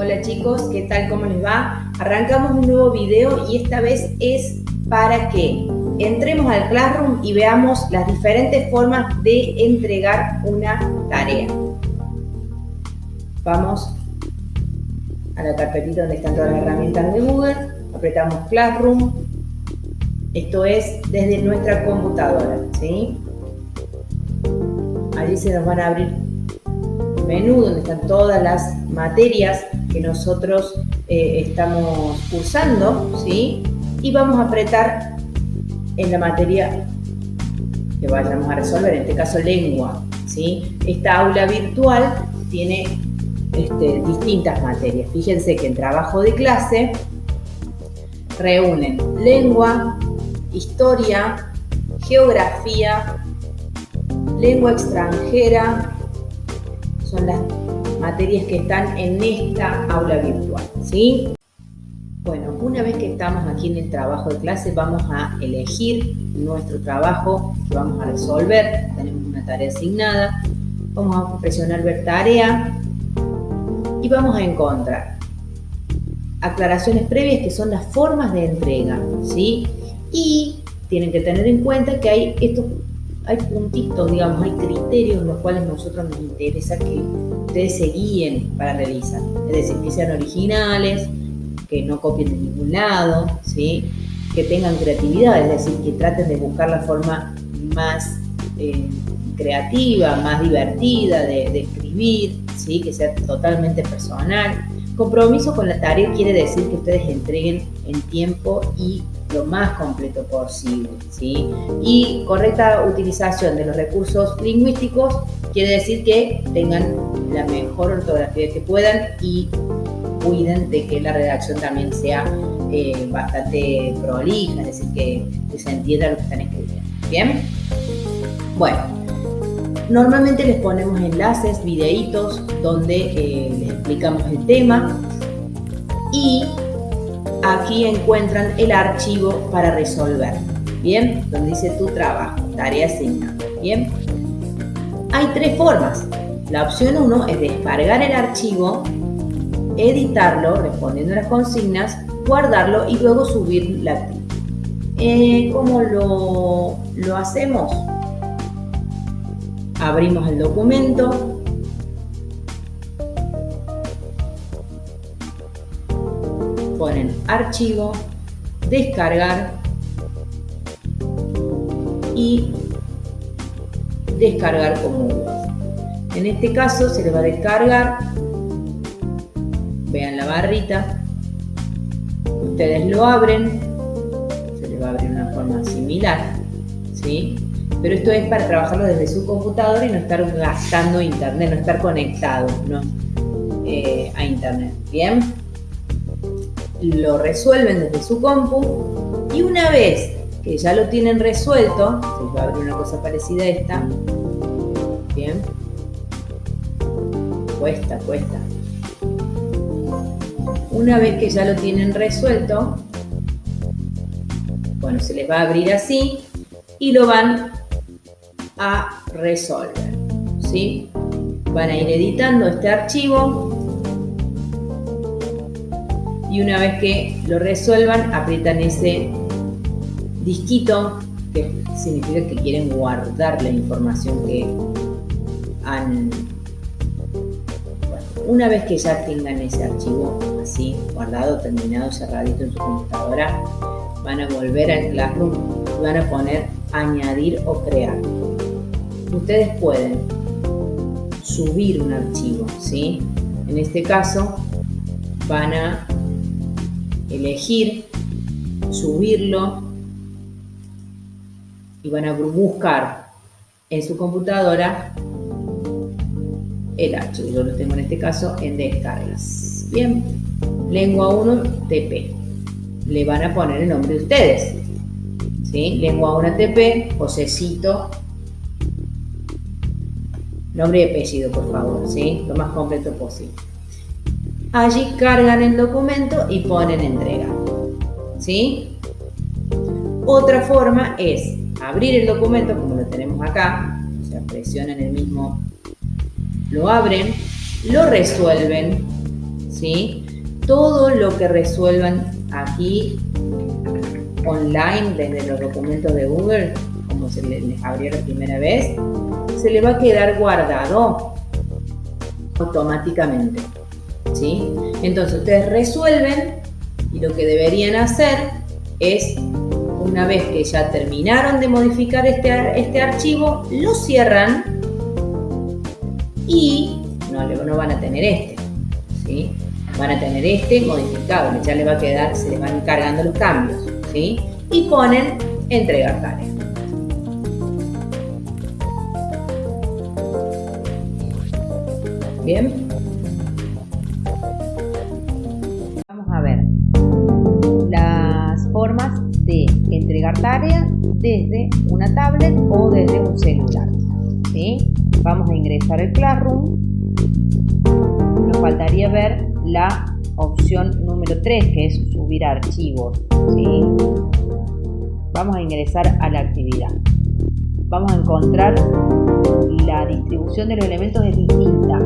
Hola chicos, ¿qué tal? ¿Cómo les va? Arrancamos un nuevo video y esta vez es para que entremos al Classroom y veamos las diferentes formas de entregar una tarea. Vamos a la carpetita donde están todas las herramientas de Google, apretamos Classroom, esto es desde nuestra computadora, ¿sí? Allí se nos van a abrir menú donde están todas las materias que nosotros eh, estamos cursando, ¿sí? Y vamos a apretar en la materia que vayamos a resolver, en este caso lengua, ¿sí? Esta aula virtual tiene este, distintas materias. Fíjense que en trabajo de clase reúnen lengua, historia, geografía, lengua extranjera, son las materias que están en esta aula virtual, ¿sí? Bueno, una vez que estamos aquí en el trabajo de clase, vamos a elegir nuestro trabajo que vamos a resolver. Tenemos una tarea asignada. Vamos a presionar ver tarea y vamos a encontrar aclaraciones previas que son las formas de entrega, ¿sí? Y tienen que tener en cuenta que hay estos hay puntitos, digamos, hay criterios en los cuales nosotros nos interesa que ustedes se guíen para realizar. Es decir, que sean originales, que no copien de ningún lado, ¿sí? que tengan creatividad, es decir, que traten de buscar la forma más eh, creativa, más divertida de, de escribir, ¿sí? que sea totalmente personal. Compromiso con la tarea quiere decir que ustedes entreguen en tiempo y lo más completo posible. ¿sí? Y correcta utilización de los recursos lingüísticos quiere decir que tengan la mejor ortografía que puedan y cuiden de que la redacción también sea eh, bastante prolija, es decir, que, se entienda lo que están escribiendo. ¿Bien? Bueno, normalmente les ponemos enlaces, videitos, donde eh, les explicamos el tema y aquí encuentran el archivo para resolver. Bien, donde dice tu trabajo, tarea asignada. Bien, hay tres formas. La opción 1 es descargar el archivo, editarlo respondiendo a las consignas, guardarlo y luego subir la actividad. Eh, ¿Cómo lo, lo hacemos? Abrimos el documento, ponen archivo, descargar y descargar como En este caso se les va a descargar, vean la barrita, ustedes lo abren, se les va a abrir una forma similar, ¿sí? Pero esto es para trabajarlo desde su computadora y no estar gastando internet, no estar conectado eh, a internet, ¿bien? Lo resuelven desde su compu y una vez que ya lo tienen resuelto, se va a abrir una cosa parecida a esta, bien, cuesta, cuesta. Una vez que ya lo tienen resuelto, bueno, se les va a abrir así y lo van a resolver, ¿sí? Van a ir editando este archivo y una vez que lo resuelvan aprietan ese disquito que significa que quieren guardar la información que han una vez que ya tengan ese archivo así guardado, terminado, cerradito en su computadora van a volver al Classroom y van a poner añadir o crear ustedes pueden subir un archivo ¿sí? en este caso van a elegir, subirlo y van a buscar en su computadora el archivo. Yo lo tengo en este caso en descargas. Bien, lengua 1 TP. Le van a poner el nombre de ustedes. ¿Sí? Lengua 1 TP, Josecito. Nombre y apellido, por favor, ¿sí? Lo más completo posible. Allí cargan el documento y ponen entrega. ¿Sí? Otra forma es abrir el documento como lo tenemos acá, o sea, presionan el mismo, lo abren, lo resuelven ¿sí? Todo lo que resuelvan aquí online desde los documentos de Google, como se les abrió la primera vez, se le va a quedar guardado automáticamente. Entonces ustedes resuelven y lo que deberían hacer es, una vez que ya terminaron de modificar este, este archivo, lo cierran y no, no van a tener este. ¿sí? Van a tener este modificado, ya le va a quedar, se le van cargando los cambios. ¿sí? Y ponen entregar tarea. Bien. Desde una tablet o desde un celular. ¿sí? Vamos a ingresar al Classroom. Nos faltaría ver la opción número 3 que es subir archivos. ¿sí? Vamos a ingresar a la actividad. Vamos a encontrar la distribución de los elementos es distinta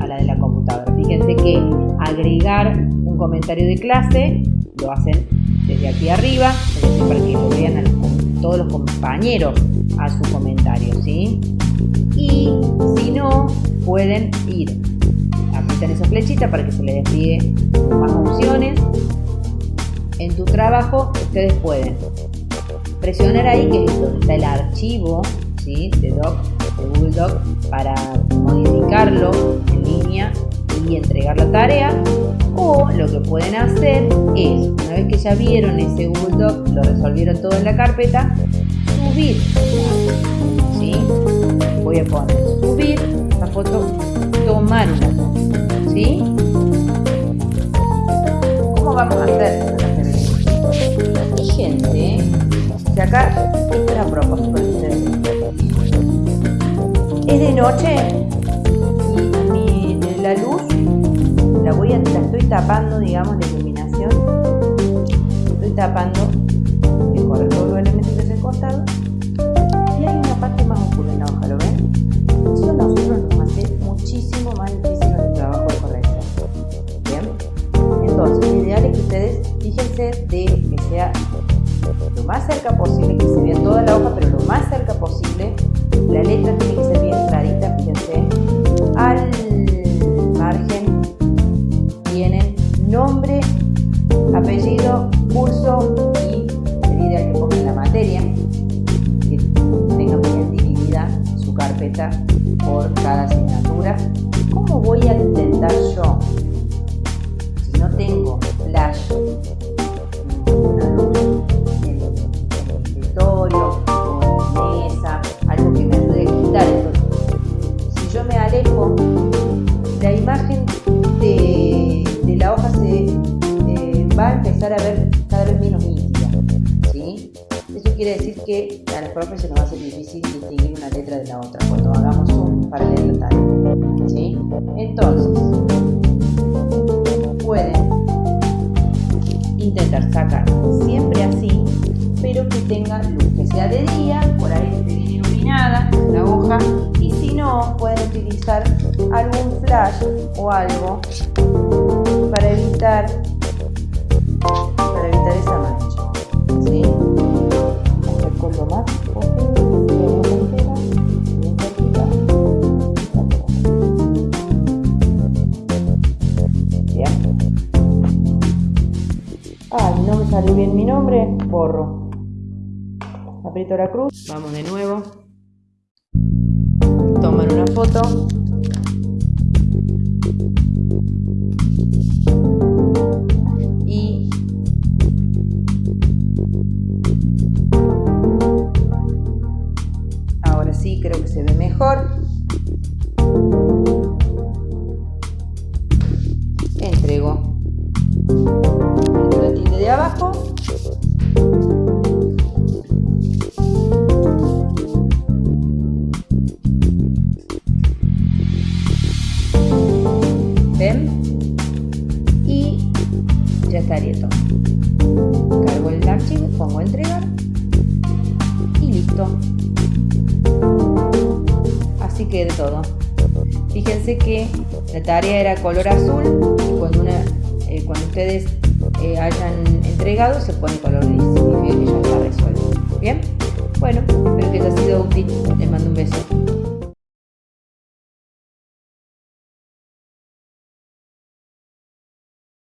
a la de la computadora. Fíjense que agregar un comentario de clase lo hacen desde aquí arriba, para que lo vean todos los compañeros a su comentario. ¿sí? Y si no, pueden ir, apretar esa flechita para que se les despliegue más opciones. En tu trabajo ustedes pueden presionar ahí, que es donde está el archivo ¿sí? de Doc de Google Doc para modificarlo en línea y entregar la tarea o lo que pueden hacer es, una vez que ya vieron ese Google Doc, lo resolvieron todo en la carpeta, subir. ¿sí? Voy a poner subir la foto, tomar una foto. ¿sí? ¿Cómo vamos a hacer? Fíjense que acá, esta es la propósito es de noche voy a, la estoy tapando, digamos, la iluminación. Estoy tapando quiere decir que a los profes se nos va a ser difícil distinguir una letra de la otra cuando hagamos un para leer la tarea. ¿sí? Entonces, pueden intentar sacar siempre así, pero que tenga luz, que sea de día, por ahí esté bien iluminada la hoja no, pueden utilizar algún flash o algo para evitar para evitar esa mancha. ¿sí? Bien. Ah, no me salió bien mi nombre, borro. Aprieto la cruz, vamos de nuevo toman una foto Fíjense que la tarea era color azul y cuando, eh, cuando ustedes eh, hayan entregado se pone color gris. Significa que ya está resuelto. Bien, bueno, espero que haya sido útil. Les mando un beso.